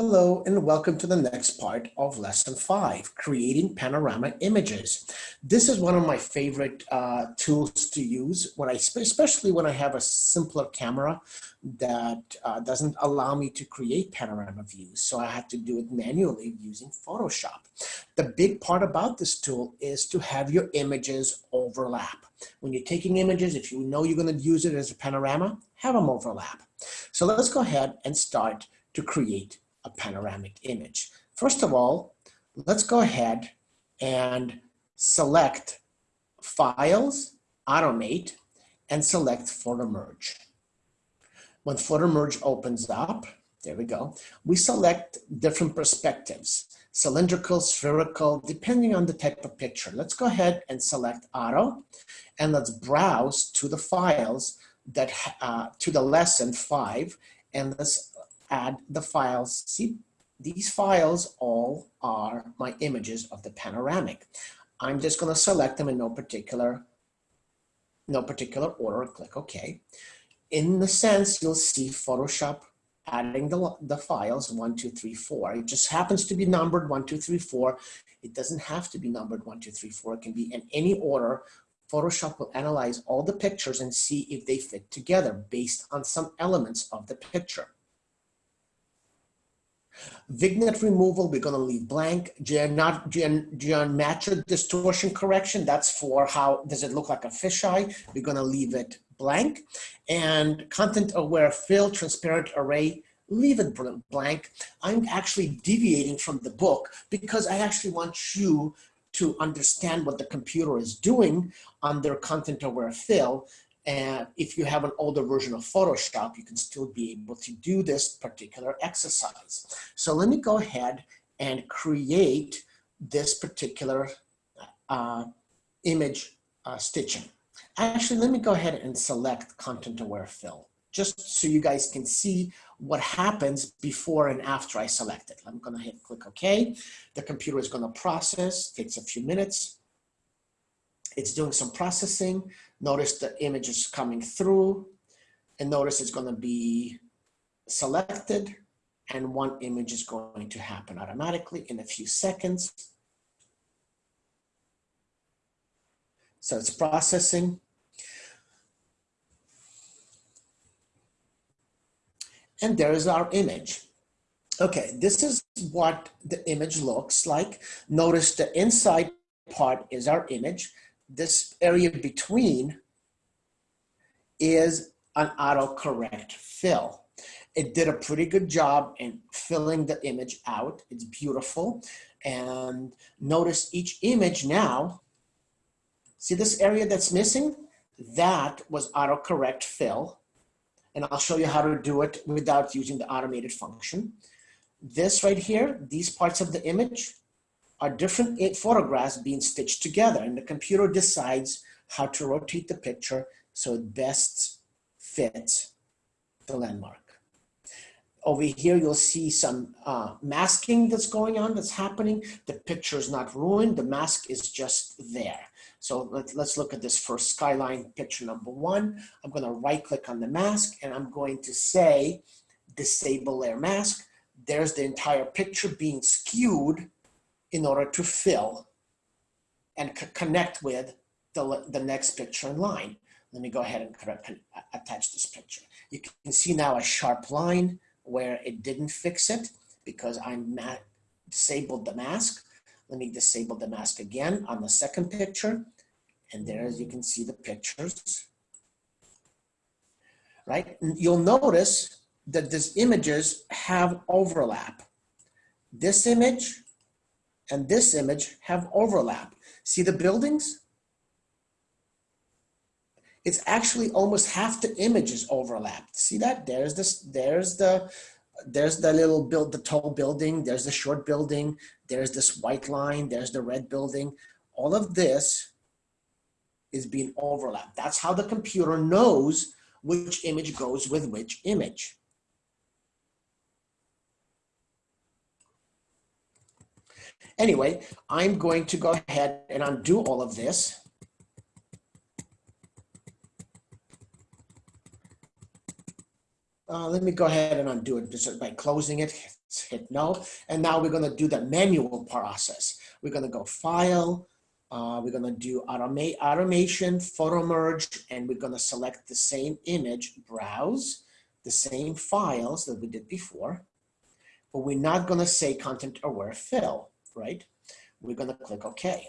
Hello and welcome to the next part of lesson five, creating panorama images. This is one of my favorite uh, tools to use when I, especially when I have a simpler camera that uh, doesn't allow me to create panorama views. So I have to do it manually using Photoshop. The big part about this tool is to have your images overlap. When you're taking images, if you know you're gonna use it as a panorama, have them overlap. So let's go ahead and start to create a panoramic image. First of all, let's go ahead and select Files, Automate, and select Photo Merge. When Photo Merge opens up, there we go, we select different perspectives, cylindrical, spherical, depending on the type of picture. Let's go ahead and select Auto, and let's browse to the files that uh, to the lesson five, and let's add the files. See, these files all are my images of the panoramic. I'm just going to select them in no particular, no particular order. Click OK. In the sense, you'll see Photoshop adding the, the files one, two, three, four. It just happens to be numbered one, two, three, four. It doesn't have to be numbered one, two, three, four. It can be in any order. Photoshop will analyze all the pictures and see if they fit together based on some elements of the picture. Vignette removal, we're gonna leave blank. Geomat geometric distortion correction, that's for how, does it look like a fisheye? We're gonna leave it blank. And content aware fill, transparent array, leave it blank. I'm actually deviating from the book because I actually want you to understand what the computer is doing under content aware fill and if you have an older version of Photoshop, you can still be able to do this particular exercise. So let me go ahead and create this particular uh, image uh, stitching. Actually, let me go ahead and select content aware fill, just so you guys can see what happens before and after I select it. I'm gonna hit click OK. The computer is gonna process, takes a few minutes. It's doing some processing. Notice the image is coming through and notice it's gonna be selected and one image is going to happen automatically in a few seconds. So it's processing. And there is our image. Okay, this is what the image looks like. Notice the inside part is our image this area between is an autocorrect fill. It did a pretty good job in filling the image out. It's beautiful. And notice each image now, see this area that's missing? That was autocorrect fill. And I'll show you how to do it without using the automated function. This right here, these parts of the image, are different photographs being stitched together and the computer decides how to rotate the picture so it best fits the landmark. Over here, you'll see some uh, masking that's going on, that's happening. The picture is not ruined, the mask is just there. So let, let's look at this first skyline picture number one. I'm gonna right click on the mask and I'm going to say, disable layer mask. There's the entire picture being skewed in order to fill and connect with the, the next picture in line. Let me go ahead and attach this picture. You can see now a sharp line where it didn't fix it because I disabled the mask. Let me disable the mask again on the second picture. And there as you can see the pictures. Right? You'll notice that these images have overlap. This image and this image have overlap. See the buildings? It's actually almost half the image is overlapped. See that? There's this, there's the, there's the little build, the tall building, there's the short building, there's this white line, there's the red building. All of this is being overlapped. That's how the computer knows which image goes with which image. Anyway, I'm going to go ahead and undo all of this. Uh, let me go ahead and undo it just by closing it, hit no. And now we're gonna do the manual process. We're gonna go file, uh, we're gonna do automate, automation, photo merge, and we're gonna select the same image, browse, the same files that we did before, but we're not gonna say content aware fill, right? We're gonna click okay.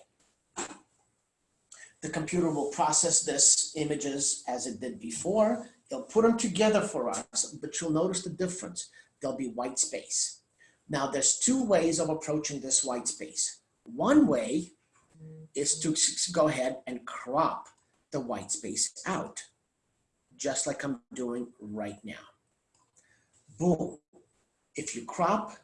The computer will process this images as it did before. It'll put them together for us, but you'll notice the difference. There'll be white space. Now there's two ways of approaching this white space. One way is to go ahead and crop the white space out, just like I'm doing right now. Boom. If you crop,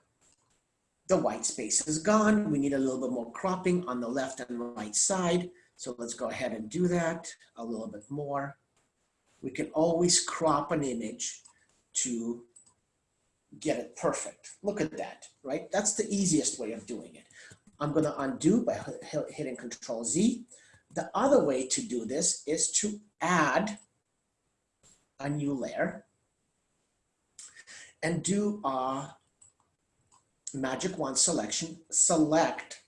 the white space is gone. We need a little bit more cropping on the left and right side. So let's go ahead and do that a little bit more. We can always crop an image to get it perfect. Look at that, right? That's the easiest way of doing it. I'm gonna undo by hitting Control Z. The other way to do this is to add a new layer and do a magic wand selection, select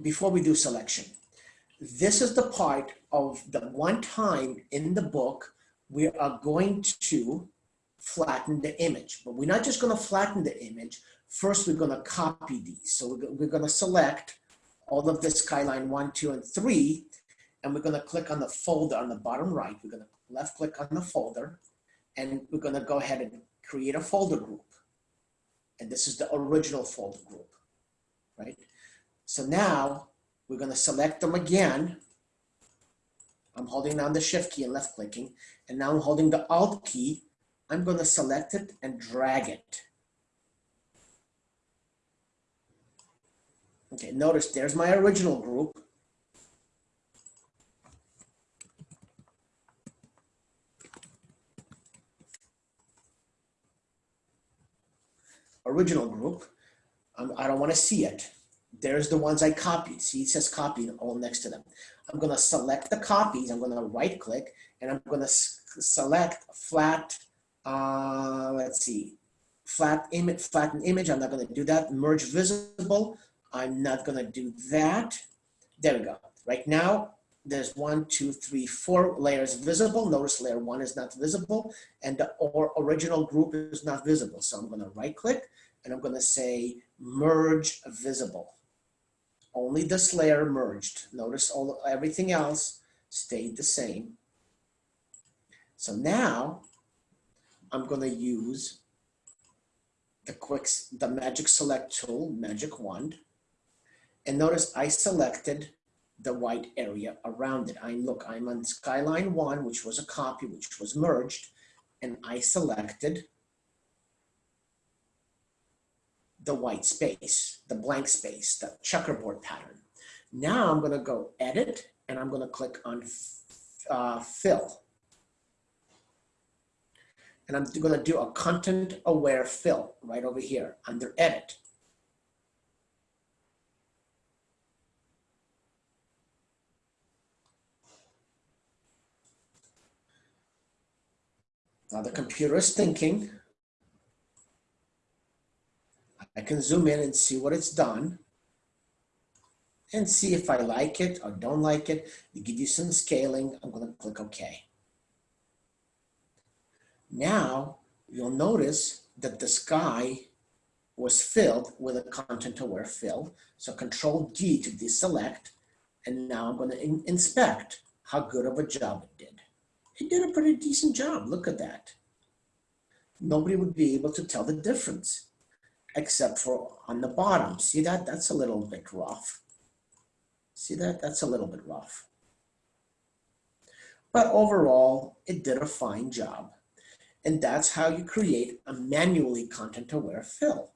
before we do selection, this is the part of the one time in the book we are going to flatten the image, but we're not just going to flatten the image. First, we're going to copy these. So we're going to select all of this skyline one, two, and three, and we're going to click on the folder on the bottom right. We're going to left click on the folder, and we're going to go ahead and create a folder group. And this is the original folder group, right? So now we're going to select them again. I'm holding down the shift key and left clicking. And now I'm holding the alt key. I'm going to select it and drag it. Okay, notice there's my original group. Original group. I don't want to see it there's the ones I copied. See, it says copied all next to them. I'm going to select the copies. I'm going to right click and I'm going to select flat, uh, let's see, flat image, flatten image. I'm not going to do that. Merge visible. I'm not going to do that. There we go. Right now, there's one, two, three, four layers visible. Notice layer one is not visible and the or original group is not visible. So I'm going to right click and I'm going to say merge visible. Only this layer merged. Notice all everything else stayed the same. So now I'm going to use the quick, the magic select tool, magic wand. And notice I selected the white area around it. I look, I'm on skyline one, which was a copy, which was merged, and I selected the white space, the blank space, the checkerboard pattern. Now I'm going to go edit and I'm going to click on uh, fill. And I'm going to do a content aware fill right over here under edit. Now the computer is thinking I can zoom in and see what it's done and see if I like it or don't like it. It give you some scaling. I'm going to click OK. Now you'll notice that the sky was filled with a content aware fill. So control D to deselect. And now I'm going to in inspect how good of a job it did. It did a pretty decent job. Look at that. Nobody would be able to tell the difference except for on the bottom. See that? That's a little bit rough. See that? That's a little bit rough. But overall, it did a fine job. And that's how you create a manually content-aware fill.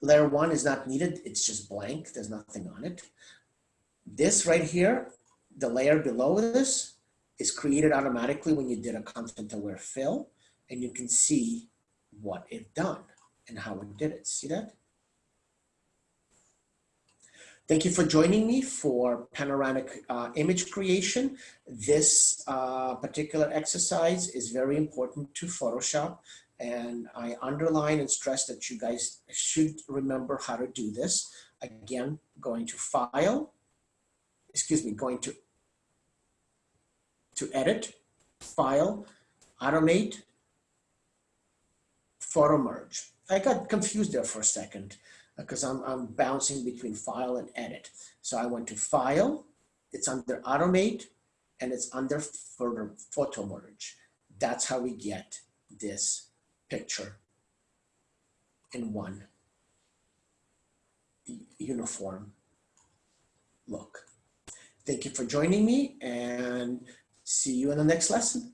Layer one is not needed. It's just blank. There's nothing on it. This right here, the layer below this, is created automatically when you did a content-aware fill and you can see what it done and how it did it. See that? Thank you for joining me for panoramic uh, image creation. This uh, particular exercise is very important to Photoshop and I underline and stress that you guys should remember how to do this. Again, going to File, excuse me, going to, to Edit, File, Automate, Photo Merge. I got confused there for a second uh, because I'm, I'm bouncing between file and edit. So I went to file, it's under automate, and it's under photo, photo merge. That's how we get this picture in one uniform look. Thank you for joining me and see you in the next lesson.